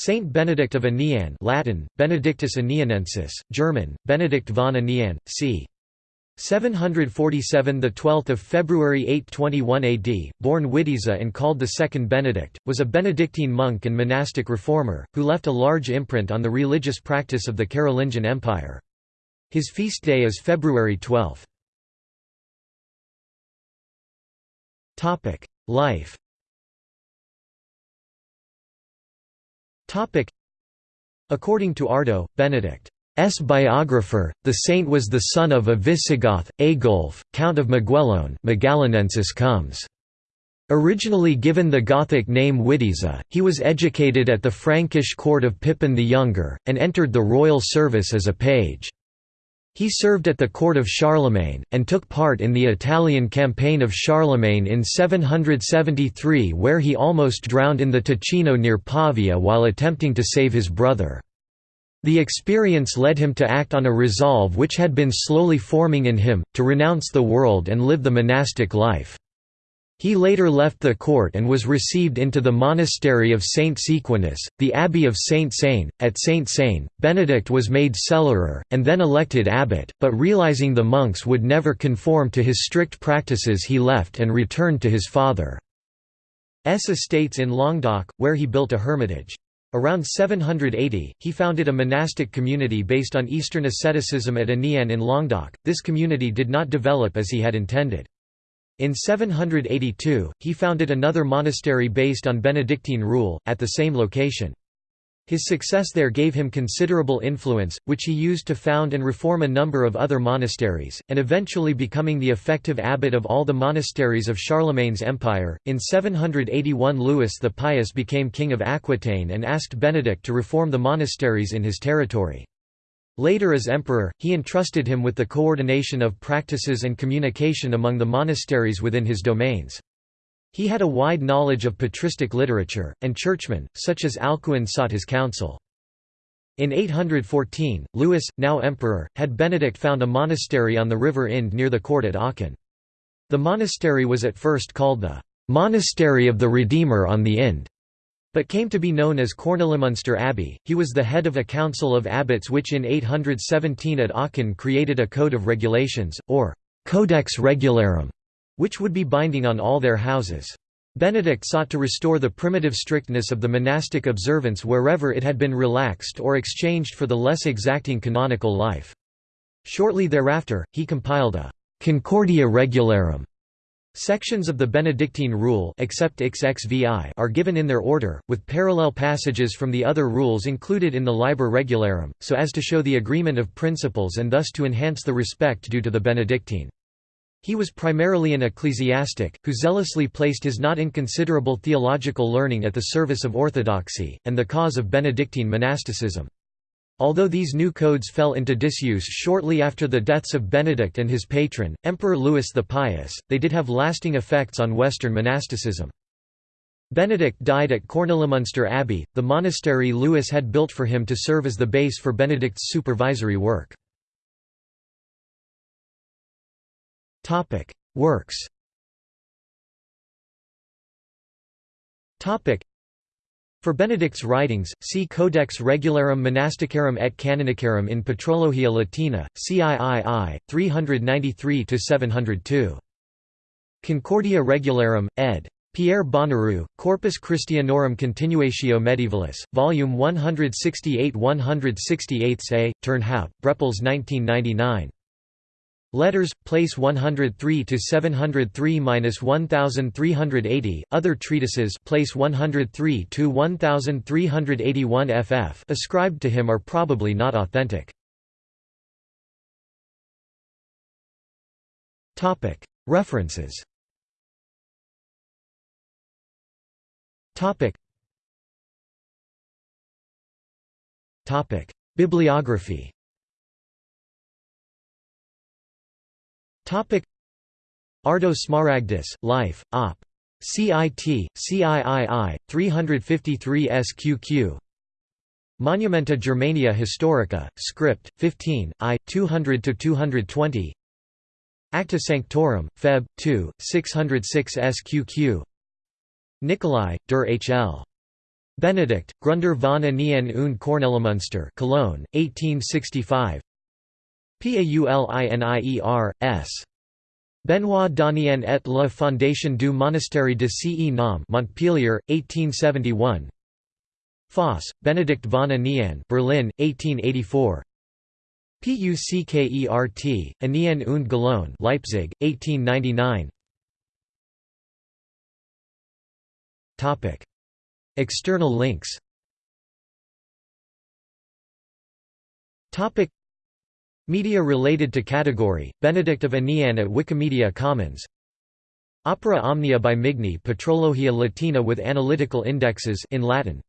Saint Benedict of Aniane Latin, Benedictus Anianensis, German, Benedict von Aniane, c. 747 the 12th of February 821 AD, born Witiza and called the second Benedict, was a Benedictine monk and monastic reformer, who left a large imprint on the religious practice of the Carolingian Empire. His feast day is February 12. Life According to Ardo, Benedict S. biographer, the saint was the son of a Visigoth, Agulf, Count of Maguelone Magalonensis comes. Originally given the Gothic name Witiza, he was educated at the Frankish court of Pippin the Younger, and entered the royal service as a page. He served at the court of Charlemagne, and took part in the Italian campaign of Charlemagne in 773 where he almost drowned in the Ticino near Pavia while attempting to save his brother. The experience led him to act on a resolve which had been slowly forming in him, to renounce the world and live the monastic life. He later left the court and was received into the monastery of Saint Sequanus, the abbey of Saint Seine. At Saint Seine, Benedict was made cellarer, and then elected abbot, but realizing the monks would never conform to his strict practices he left and returned to his father's estates in Languedoc, where he built a hermitage. Around 780, he founded a monastic community based on Eastern asceticism at Aniane in Languedoc. This community did not develop as he had intended. In 782, he founded another monastery based on Benedictine rule, at the same location. His success there gave him considerable influence, which he used to found and reform a number of other monasteries, and eventually becoming the effective abbot of all the monasteries of Charlemagne's empire. In 781, Louis the Pious became king of Aquitaine and asked Benedict to reform the monasteries in his territory. Later as emperor, he entrusted him with the coordination of practices and communication among the monasteries within his domains. He had a wide knowledge of patristic literature, and churchmen, such as Alcuin sought his counsel. In 814, Louis, now emperor, had Benedict found a monastery on the river Ind near the court at Aachen. The monastery was at first called the «Monastery of the Redeemer on the Ind», but came to be known as Kornelimunster Abbey. He was the head of a council of abbots which in 817 at Aachen created a code of regulations, or «Codex Regularum», which would be binding on all their houses. Benedict sought to restore the primitive strictness of the monastic observance wherever it had been relaxed or exchanged for the less exacting canonical life. Shortly thereafter, he compiled a «Concordia Regularum». Sections of the Benedictine rule except XXVI are given in their order, with parallel passages from the other rules included in the Liber Regularum, so as to show the agreement of principles and thus to enhance the respect due to the Benedictine. He was primarily an ecclesiastic, who zealously placed his not inconsiderable theological learning at the service of orthodoxy, and the cause of Benedictine monasticism. Although these new codes fell into disuse shortly after the deaths of Benedict and his patron, Emperor Louis the Pious, they did have lasting effects on Western monasticism. Benedict died at Kornelimunster Abbey, the monastery Louis had built for him to serve as the base for Benedict's supervisory work. Works. For Benedict's writings, see Codex Regularum Monasticarum et Canonicarum in Patrologia Latina, CIII, 393–702. Concordia Regularum, ed. Pierre Bonnerue, Corpus Christianorum Continuatio Medievalis, Volume 168 168 A, Turnhout, Brepols 1999. Letters, place 103 to 703-1380. Other treatises, place 103 to 1381 ff. ascribed to him are probably not authentic. Topic: References. Topic. Topic: Bibliography. Ardo Smaragdus, Life, Op. CIT, CIII, 353 SQQ Monumenta Germania Historica, Script, 15, I, 200–220 Acta Sanctorum, Feb. 2, 606 SQQ Nicolai, der H.L. Benedict, Grunder von Aniane und Kornelimünster Cologne, 1865 Paulinier, S. Benoît Donien et la Fondation du Monastère de Ce Nom Montpellier, 1871 Foss, Benedict von Aniane Berlin, 1884 Puckert, Aniane und Gellone Leipzig, 1899 External links Media related to category, Benedict of Aniane at Wikimedia Commons. Opera Omnia by Migne Patrologia Latina with analytical indexes in Latin